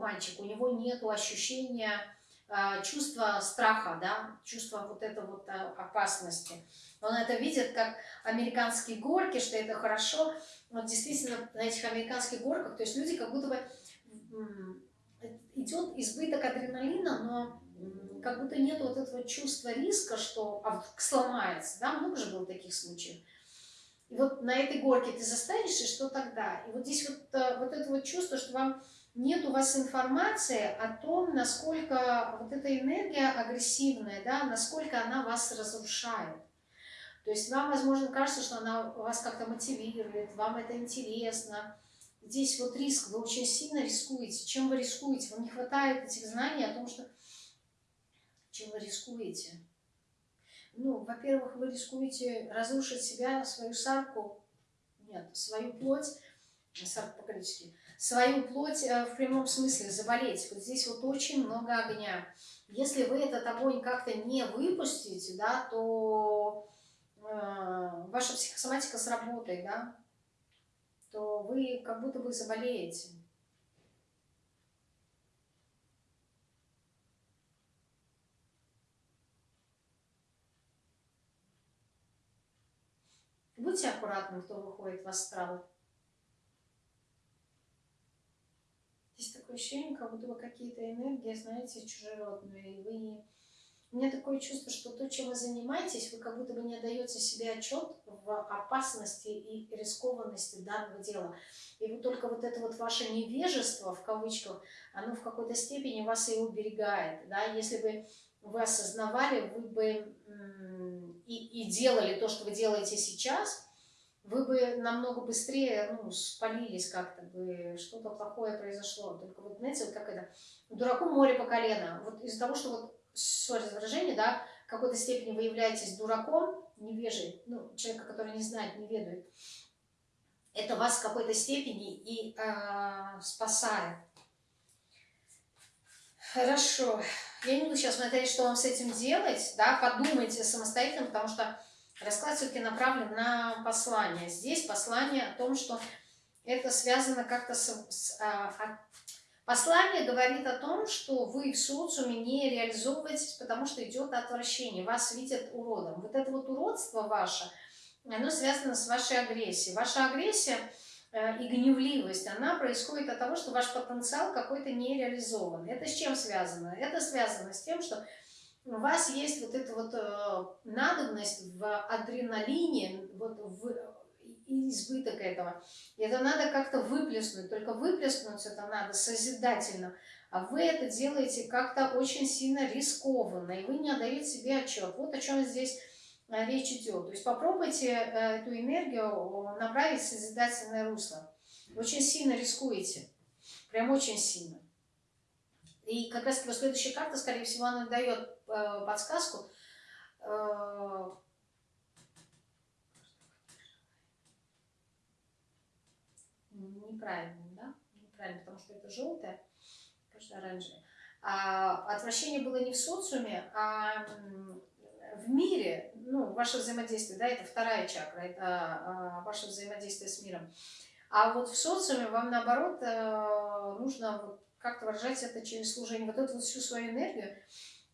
мальчик. У него нет ощущения а, чувства страха, да, чувства вот этой вот э, опасности. Он это видит как американские горки, что это хорошо. Вот действительно на этих американских горках, то есть люди как будто бы идет избыток адреналина, но как будто нет вот этого чувства риска, что а вдруг сломается. Да, много же было таких случаев. И вот на этой горке ты застанешь, и что тогда? И вот здесь вот, э, вот это вот чувство, что вам нет у вас информации о том, насколько вот эта энергия агрессивная, да, насколько она вас разрушает. То есть вам, возможно, кажется, что она вас как-то мотивирует, вам это интересно, здесь вот риск, вы очень сильно рискуете. Чем вы рискуете? Вам не хватает этих знаний о том, что чем вы рискуете. Ну, во-первых, вы рискуете разрушить себя, свою сарку, нет, свою плоть, сарку по-гречески, свою плоть э, в прямом смысле, заболеть. Вот здесь вот очень много огня. Если вы этот огонь как-то не выпустите, да, то э, ваша психосоматика сработает, да, то вы как будто бы заболеете. Будьте аккуратны, кто выходит в астрал. Здесь такое ощущение, как будто бы какие-то энергии, знаете, чужеродные, и вы у меня такое чувство, что то, чем вы занимаетесь, вы как будто бы не отдаете себе отчет в опасности и рискованности данного дела. И вот только вот это вот ваше невежество, в кавычках, оно в какой-то степени вас и уберегает. Да? Если бы вы осознавали, вы бы и, и делали то, что вы делаете сейчас, вы бы намного быстрее ну, спалились как-то бы, что-то плохое произошло. Только вот, знаете, вот как это, дураку море по колено. Вот из-за того, что вот сори за выражение, да, в какой-то степени вы являетесь дураком, невежей, ну, человека, который не знает, не ведает, это вас в какой-то степени и э, спасает. Хорошо. Я не буду сейчас смотреть, что вам с этим делать, да, подумайте самостоятельно, потому что расклад все-таки направлен на послание. Здесь послание о том, что это связано как-то с, с а, Послание говорит о том, что вы в социуме не реализовываетесь, потому что идет отвращение, вас видят уродом. Вот это вот уродство ваше, оно связано с вашей агрессией. Ваша агрессия и гневливость, она происходит от того, что ваш потенциал какой-то не реализован. Это с чем связано? Это связано с тем, что у вас есть вот эта вот э, надобность в адреналине, вот в избыток этого. Это надо как-то выплеснуть, только выплеснуть это надо созидательно. А вы это делаете как-то очень сильно рискованно, и вы не отдаете себе отчет. Вот о чем здесь э, речь идет. То есть попробуйте э, эту энергию направить в созидательное русло. Очень сильно рискуете, прям очень сильно. И как раз таки следующая карта, скорее всего, она дает э, подсказку, неправильным, да? Неправильно, потому что это желтое, кажется, оранжевое. А отвращение было не в социуме, а в мире, ну, ваше взаимодействие, да, это вторая чакра, это а, ваше взаимодействие с миром. А вот в социуме вам, наоборот, э, нужно как-то выражать это через служение. Вот эту всю свою энергию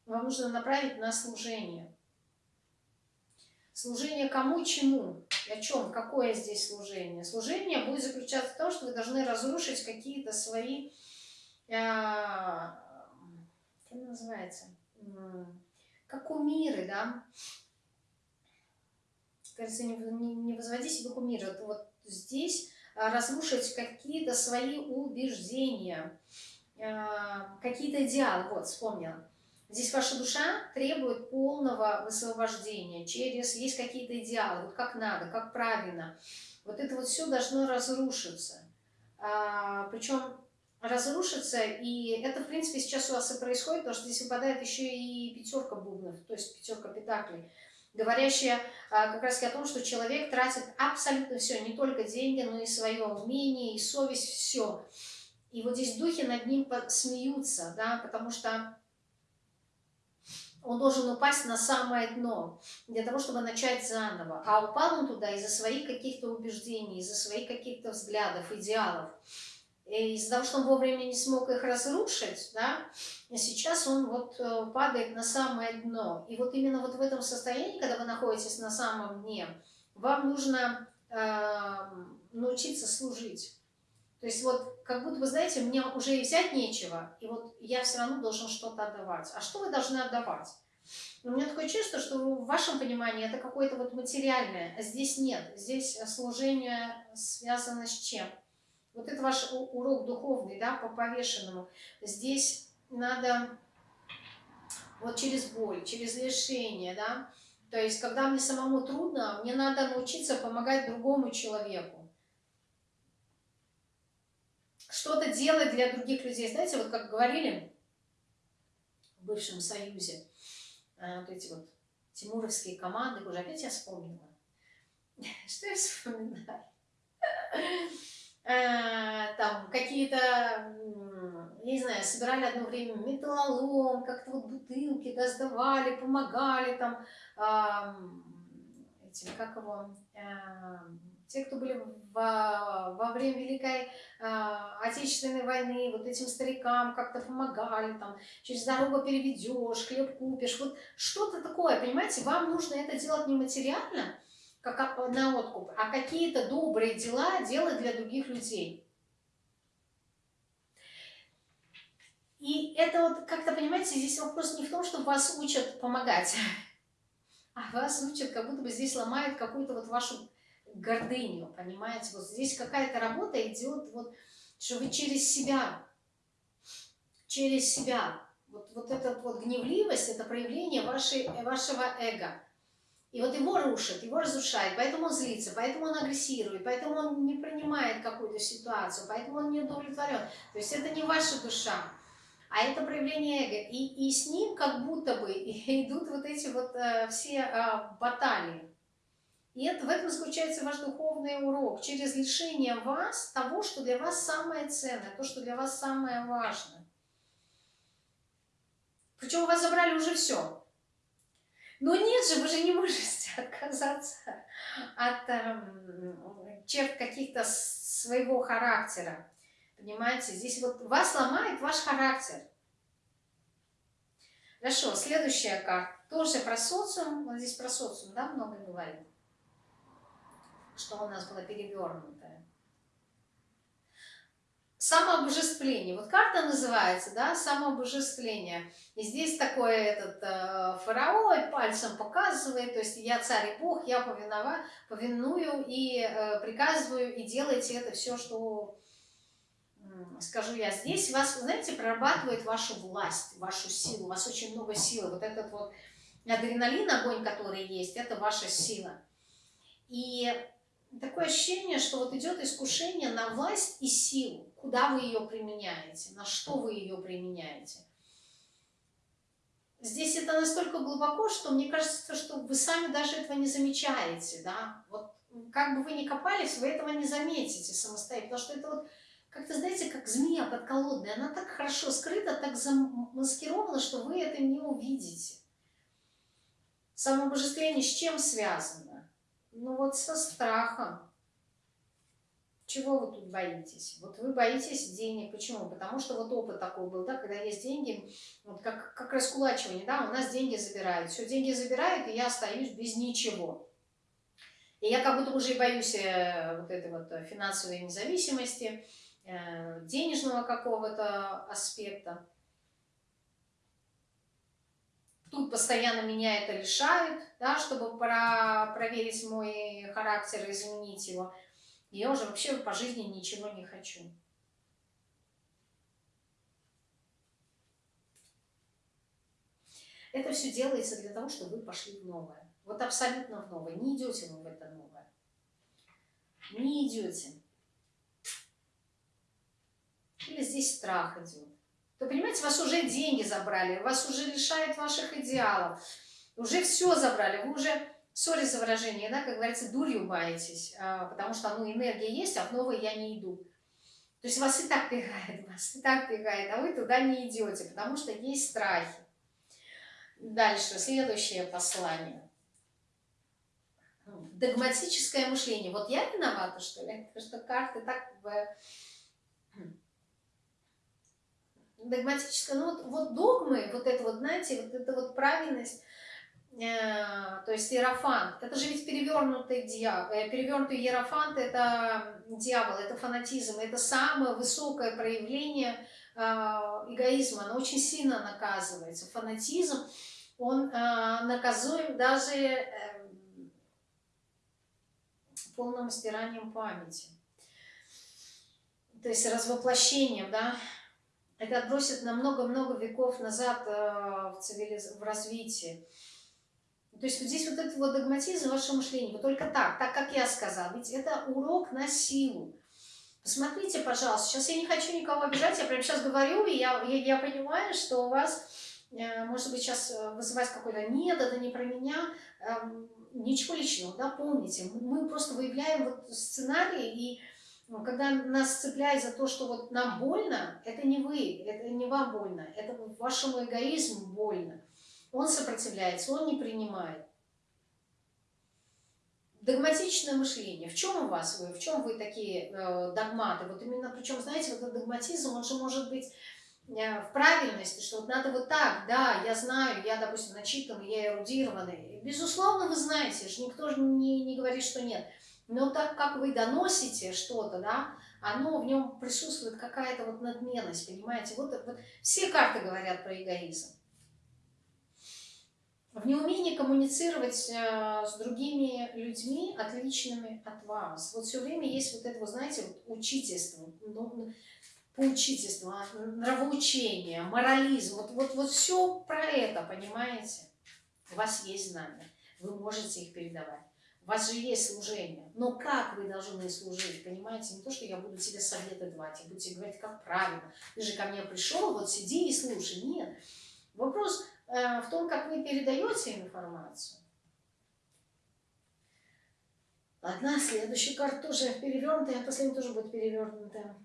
вам нужно направить на служение. Служение кому, чему, о чем, какое здесь служение? Служение будет заключаться в том, что вы должны разрушить какие-то свои, э, как называется, как кумиры, да? Кажется, не, не, не возводи себе кумиры. Вот, вот здесь а, разрушить какие-то свои убеждения, а, какие-то идеалы. Вот, вспомнила. Здесь ваша душа требует полного высвобождения через... Есть какие-то идеалы, вот как надо, как правильно. Вот это вот все должно разрушиться. А, причем разрушиться, и это, в принципе, сейчас у вас и происходит, потому что здесь выпадает еще и пятерка бубнов, то есть пятерка педаклей, говорящая а, как раз о том, что человек тратит абсолютно все, не только деньги, но и свое умение, и совесть, все. И вот здесь духи над ним смеются, да, потому что он должен упасть на самое дно, для того, чтобы начать заново. А упал он туда из-за своих каких-то убеждений, из-за своих каких-то взглядов, идеалов из-за того, что он вовремя не смог их разрушить, да, сейчас он вот э, падает на самое дно. И вот именно вот в этом состоянии, когда вы находитесь на самом дне, вам нужно э, научиться служить. То есть вот как будто вы знаете, мне уже и взять нечего, и вот я все равно должен что-то отдавать. А что вы должны отдавать? У меня такое чувство, что в вашем понимании это какое-то вот материальное, а здесь нет. Здесь служение связано с чем? Вот это ваш урок духовный, да, по повешенному. Здесь надо вот через боль, через лишение, да. То есть, когда мне самому трудно, мне надо научиться помогать другому человеку. Что-то делать для других людей. Знаете, вот как говорили в бывшем Союзе, э, вот эти вот тимуровские команды, уже опять я вспомнила. Что я вспоминаю? Э, там какие-то, не знаю, собирали одно время металлолом, как-то вот бутылки да, сдавали, помогали там э, этим, как его, э, те, кто были во, во время Великой э, Отечественной войны, вот этим старикам как-то помогали, там, через дорогу переведешь, хлеб купишь, вот что-то такое, понимаете, вам нужно это делать не материально, как на откуп, а какие-то добрые дела делать для других людей. И это вот, как-то, понимаете, здесь вопрос не в том, что вас учат помогать, а вас учат, как будто бы здесь ломают какую-то вот вашу гордыню, понимаете? Вот здесь какая-то работа идет, вот, что вы через себя, через себя, вот, вот эта вот гневливость, это проявление вашей, вашего эго. И вот его рушит, его разрушает, поэтому он злится, поэтому он агрессирует, поэтому он не принимает какую-то ситуацию, поэтому он не удовлетворен. То есть это не ваша душа, а это проявление эго. И, и с ним как будто бы идут вот эти вот э, все э, баталии. И это, в этом заключается ваш духовный урок. Через лишение вас того, что для вас самое ценное, то, что для вас самое важное. Причем у вас забрали уже все. Но нет же, вы же не можете отказаться от э, черт каких-то своего характера. Понимаете, здесь вот вас ломает ваш характер. Хорошо, следующая карта. Тоже про социум. Вот здесь про социум, да, много говорим. Что у нас было перевернутое. Самообожествление. Вот карта называется, да, самообожествление. И здесь такой этот э, фараон пальцем показывает, то есть я царь и бог, я повинова, повиную и э, приказываю, и делайте это все, что скажу я. Здесь вас, знаете, прорабатывает вашу власть, вашу силу, у вас очень много силы. Вот этот вот адреналин, огонь, который есть, это ваша сила. И такое ощущение, что вот идет искушение на власть и силу. Куда вы ее применяете, на что вы ее применяете. Здесь это настолько глубоко, что мне кажется, что вы сами даже этого не замечаете, да. Вот как бы вы ни копались, вы этого не заметите самостоятельно, потому что это вот как-то, знаете, как змея подколодная. Она так хорошо скрыта, так замаскирована, что вы это не увидите. Самообожествление с чем связано? Ну вот со страхом. Чего вы тут боитесь? Вот вы боитесь денег. Почему? Потому что вот опыт такой был, да, когда есть деньги, вот как, как раскулачивание, да, у нас деньги забирают. Все, деньги забирают, и я остаюсь без ничего. И я как будто уже боюсь э, вот этой вот финансовой независимости, э, денежного какого-то аспекта. Тут постоянно меня это лишают, да, чтобы про проверить мой характер, изменить его. Я уже вообще по жизни ничего не хочу. Это все делается для того, чтобы вы пошли в новое. Вот абсолютно в новое. Не идете вы в это новое. Не идете. Или здесь страх идет. Вы понимаете, вас уже деньги забрали, вас уже лишают ваших идеалов. Уже все забрали, вы уже сори за выражение, да, как говорится, дурью маетесь, а, потому что ну, энергия есть, а в новое я не иду. То есть вас и так пихает, вас и так пихает, а вы туда не идете, потому что есть страхи. Дальше, следующее послание. Догматическое мышление. Вот я виновата, что ли? Потому что карты так... Догматическое, ну вот, вот догмы, вот это вот, знаете, вот это вот правильность, то есть иерофант, это же ведь перевернутый дьявол, э, перевернутый иерофант это дьявол, это фанатизм, это самое высокое проявление э, эгоизма, оно очень сильно наказывается. Фанатизм, он наказуем даже полным стиранием памяти. То есть развоплощением, да, это отбросит на много-много веков назад в, цивилиз... в развитии. То есть вот здесь вот этот вот догматизм вашего мышления, вот только так, так как я сказала, ведь это урок на силу. Посмотрите, пожалуйста, сейчас я не хочу никого обижать, я прямо сейчас говорю, и я, я, я понимаю, что у вас, э, может быть, сейчас э, вызывать какой-то «нет, это не про меня», эм, ничего личного, да, помните, мы просто выявляем вот сценарий, и ну, когда нас цепляют за то, что вот нам больно, это не вы, это не вам больно, это вашему эгоизму больно. Он сопротивляется, он не принимает. Догматичное мышление. В чем у вас вы? В чем вы такие э, догматы? Вот именно, причем, знаете, вот этот догматизм, он же может быть э, в правильности, что вот надо вот так, да, я знаю, я, допустим, начитанный, я эрудированный. Безусловно, вы знаете, же никто же не, не говорит, что нет. Но так как вы доносите что-то, да, оно в нем присутствует какая-то вот надменность, понимаете? Вот, вот все карты говорят про эгоизм в неумении коммуницировать э, с другими людьми, отличными от вас. Вот все время есть вот это, вы знаете, вот учительство, ну, поучительство, нравоучение, морализм. Вот, вот, вот все про это, понимаете? У вас есть знания, вы можете их передавать. У вас же есть служение. Но как вы должны служить, понимаете? Не то, что я буду тебе советы давать, я буду тебе говорить, как правильно. Ты же ко мне пришел, вот сиди и слушай. Нет. Вопрос Э, в том, как вы передаете информацию. Одна, следующая карта тоже перевернутая, а последняя тоже будет перевернутая.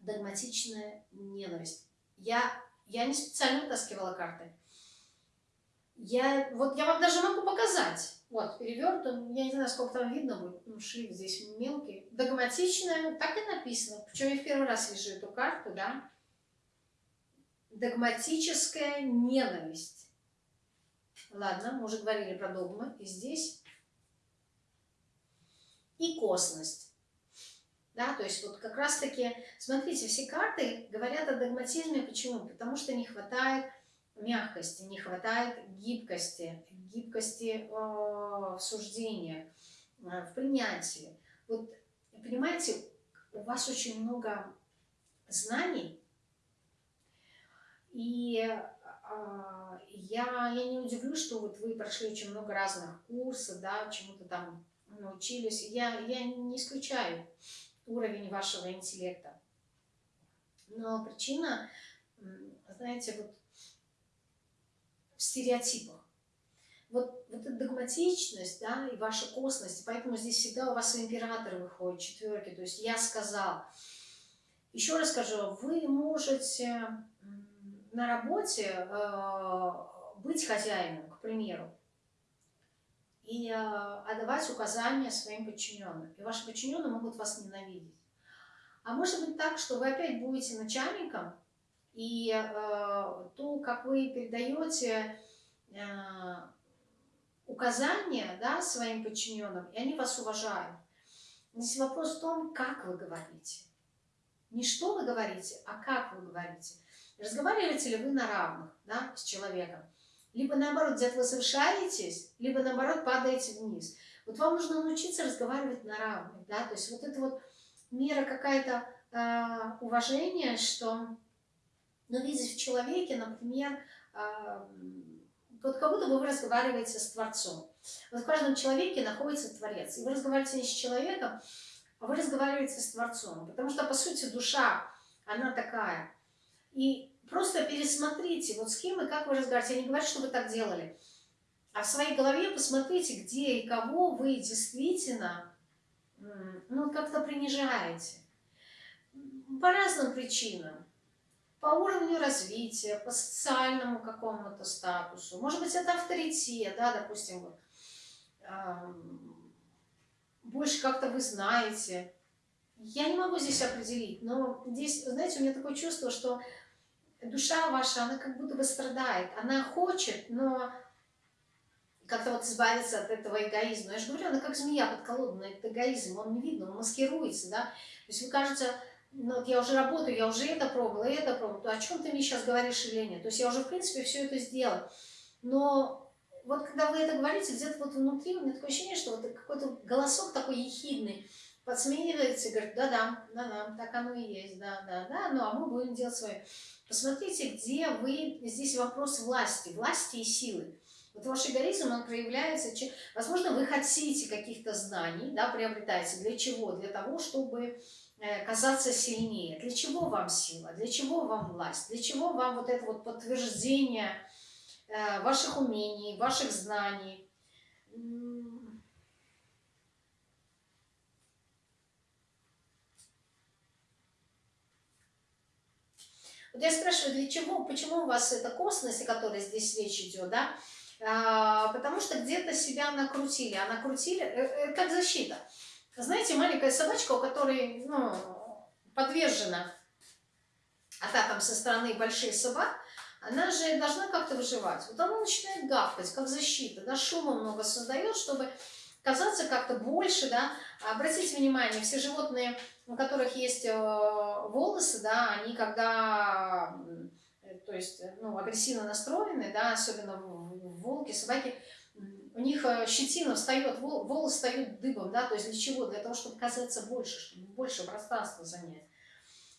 Догматичная ненависть. Я, я не специально вытаскивала карты. Я, вот я вам даже могу показать. Вот, перевернут, я не знаю, сколько там видно будет, ну, шрифт здесь мелкий. Догматичная, так и написано. Причем я в первый раз вижу эту карту, да догматическая ненависть. Ладно, мы уже говорили про догмы. И здесь и косность. Да, то есть вот как раз таки, смотрите, все карты говорят о догматизме. Почему? Потому что не хватает мягкости, не хватает гибкости, гибкости э, в суждениях, э, в принятии. Вот, понимаете, у вас очень много знаний, и э, я, я не удивлюсь, что вот вы прошли очень много разных курсов, да, чему-то там научились. Я, я не исключаю уровень вашего интеллекта. Но причина, знаете, вот в стереотипах. Вот, вот эта догматичность, да, и ваша косность, поэтому здесь всегда у вас император выходит, четверки, то есть я сказал, Еще раз скажу, вы можете на работе э, быть хозяином, к примеру, и э, отдавать указания своим подчиненным. И ваши подчиненные могут вас ненавидеть. А может быть так, что вы опять будете начальником, и э, то, как вы передаете э, указания да, своим подчиненным, и они вас уважают. Здесь вопрос в том, как вы говорите. Не что вы говорите, а как вы говорите. Разговариваете ли вы на равных да, с человеком? Либо наоборот, где-то вы совершаетесь, либо наоборот падаете вниз. Вот вам нужно научиться разговаривать на равных. Да? То есть вот это вот мера какая-то э, уважения, что ну, видеть в человеке, например, э, вот как будто бы вы разговариваете с Творцом. Вот в каждом человеке находится Творец. И вы разговариваете не с человеком, а вы разговариваете с Творцом. Потому что, по сути, душа, она такая. И просто пересмотрите, вот с кем и как вы разговариваете. Я не говорю, что вы так делали. А в своей голове посмотрите, где и кого вы действительно ну, как-то принижаете. По разным причинам. По уровню развития, по социальному какому-то статусу. Может быть, это авторитет, да, допустим, вот, больше как-то вы знаете. Я не могу здесь определить, но здесь, знаете, у меня такое чувство, что душа ваша, она как будто бы страдает. Она хочет, но как-то вот избавиться от этого эгоизма. Я же говорю, она как змея подколодная, это эгоизм, он не видно, он маскируется, да. То есть вы кажется, ну вот я уже работаю, я уже это пробовала, это пробовала, о чем ты мне сейчас говоришь или нет? То есть я уже, в принципе, все это сделала. Но вот когда вы это говорите, где-то вот внутри у меня такое ощущение, что вот какой-то голосок такой ехидный подсмеивается и говорит, да-да, да-да, так оно и есть, да-да-да, ну а мы будем делать свое. Посмотрите, где вы, здесь вопрос власти, власти и силы. Вот ваш эгоизм, он проявляется, возможно, вы хотите каких-то знаний, да, приобретаете. Для чего? Для того, чтобы э, казаться сильнее. Для чего вам сила? Для чего вам власть? Для чего вам вот это вот подтверждение Э, ваших умений, ваших знаний. Вот я спрашиваю, для чего, почему у вас это космос, о которой здесь речь идет, да? А, потому что где-то себя накрутили, а накрутили, э, э, как защита. Знаете, маленькая собачка, у которой ну, подвержена атакам со стороны больших собак, она же должна как-то выживать. Вот она начинает гавкать, как защита, да, шума много создает, чтобы казаться как-то больше, да. Обратите внимание, все животные, у которых есть э, волосы, да, они когда, то есть, ну, агрессивно настроены, да, особенно волки, собаки, у них э, щетина встает, волосы встают дыбом, да, то есть для чего? Для того, чтобы казаться больше, чтобы больше пространства занять.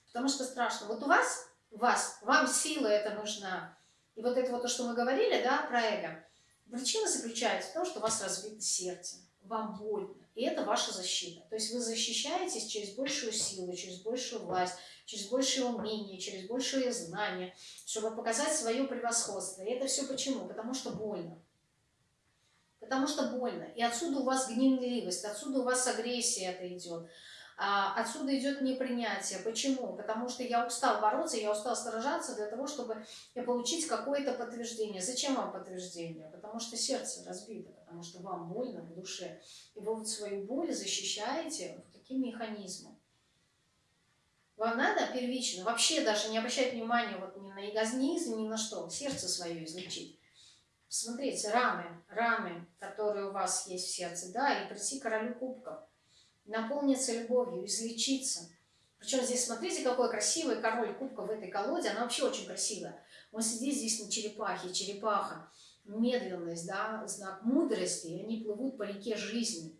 Потому что страшно. Вот у вас вас, вам сила это нужна. И вот это вот то, что мы говорили, да, про эго. Причина заключается в том, что у вас разбито сердце, вам больно. И это ваша защита. То есть вы защищаетесь через большую силу, через большую власть, через большее умение, через большее знание, чтобы показать свое превосходство. И это все почему? Потому что больно. Потому что больно. И отсюда у вас гневливость, отсюда у вас агрессия это идет. А, отсюда идет непринятие. Почему? Потому что я устал бороться, я устал сражаться для того, чтобы получить какое-то подтверждение. Зачем вам подтверждение? Потому что сердце разбито, потому что вам больно в душе. И вы вот свою боль защищаете вот таким механизмом. Вам надо первично, вообще даже не обращать внимания вот ни на эгоизм, ни на что, сердце свое излечить. Смотрите, раны, раны, которые у вас есть в сердце, да, и прийти королю кубков – наполниться любовью, излечиться. Причем здесь, смотрите, какой красивый король кубка в этой колоде. Она вообще очень красивая. Он сидит здесь на черепахе, черепаха. Медленность, да, знак мудрости. И они плывут по реке жизни.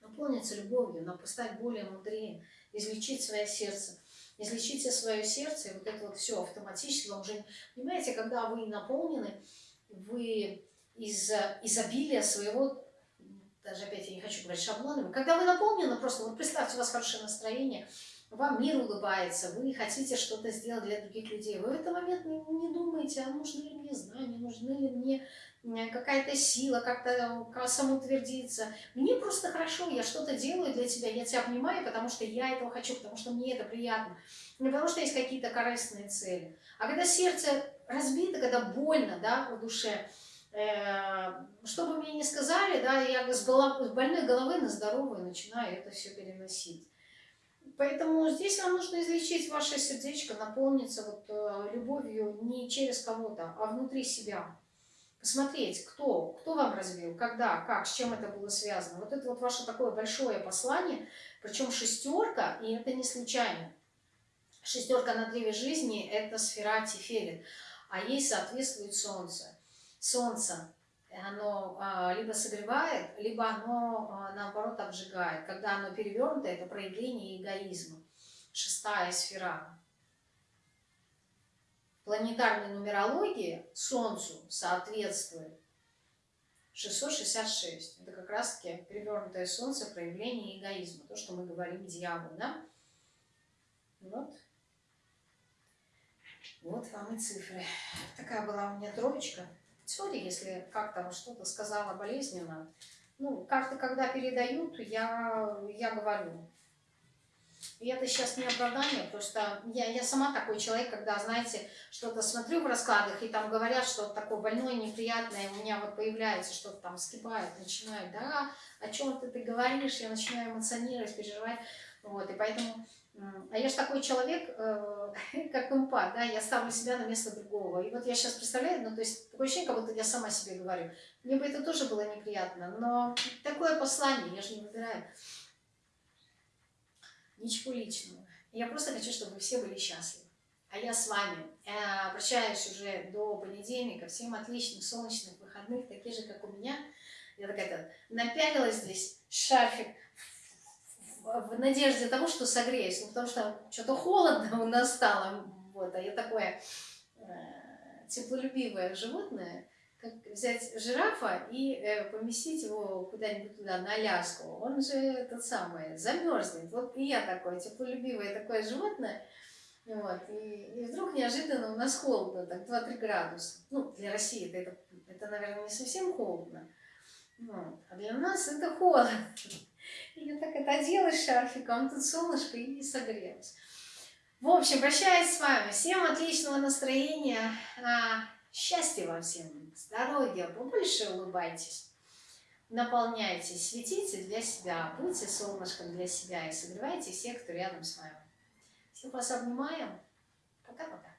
Наполниться любовью, стать более мудрее, излечить свое сердце. Излечите свое сердце, и вот это вот все автоматически вам уже... Понимаете, когда вы наполнены, вы из изобилия своего даже опять я не хочу говорить шаблонами, когда вы наполнены, просто вот представьте, у вас хорошее настроение, вам мир улыбается, вы хотите что-то сделать для других людей, вы в этот момент не, думаете, а нужны ли мне знания, нужны ли мне какая-то сила, как-то самоутвердиться. Мне просто хорошо, я что-то делаю для тебя, я тебя обнимаю, потому что я этого хочу, потому что мне это приятно, не потому что есть какие-то корыстные цели. А когда сердце разбито, когда больно, да, в душе, э, что бы мне ни сказали, да, я с, голов, с больной головы на здоровую начинаю это все переносить. Поэтому здесь вам нужно излечить ваше сердечко, наполниться вот э, любовью не через кого-то, а внутри себя. Посмотреть, кто, кто вам развил, когда, как, с чем это было связано. Вот это вот ваше такое большое послание, причем шестерка, и это не случайно. Шестерка на древе жизни – это сфера Тиферет, а ей соответствует Солнце. Солнце оно а, либо согревает, либо оно, а, наоборот, обжигает. Когда оно перевернуто, это проявление эгоизма. Шестая сфера. Планетарной нумерологии Солнцу соответствует 666. Это как раз-таки перевернутое Солнце, проявление эгоизма. То, что мы говорим дьявол, да? Вот. Вот вам и цифры. Такая была у меня троечка. Сори, если как-то что-то сказала болезненно. Ну, как-то, когда передают, я, я говорю. И это сейчас не оправдание, просто я, я сама такой человек, когда, знаете, что-то смотрю в раскладах, и там говорят что-то такое больное, неприятное, у меня вот появляется что-то там, скипает, начинаю, да, о чем ты, ты говоришь, я начинаю эмоционировать, переживать, вот, и поэтому а я же такой человек, э, как эмпат, да, я ставлю себя на место другого. И вот я сейчас представляю, ну, то есть такое ощущение, как будто я сама себе говорю. Мне бы это тоже было неприятно, но такое послание, я же не выбираю. Ничего личного. Я просто хочу, чтобы все были счастливы. А я с вами я обращаюсь уже до понедельника. Всем отличных солнечных выходных, такие же, как у меня. Я такая-то напялила здесь шарфик, в надежде того, что согреюсь, ну, потому что что-то холодно у нас стало, вот, а я такое э, теплолюбивое животное, как взять жирафа и э, поместить его куда-нибудь туда, на Аляску, он же тот самый, замерзнет. Вот и я такое теплолюбивое такое животное, вот, и, и вдруг неожиданно у нас холодно, так 2-3 градуса. Ну, для России это, это, наверное, не совсем холодно, вот, а для нас это холодно. Я так это одела шарфиком, тут солнышко и согрелась. В общем, прощаюсь с вами. Всем отличного настроения, а, счастья вам всем, здоровья, побольше улыбайтесь, наполняйтесь, светите для себя, будьте солнышком для себя и согревайте всех, кто рядом с вами. Всех вас обнимаем. Пока-пока.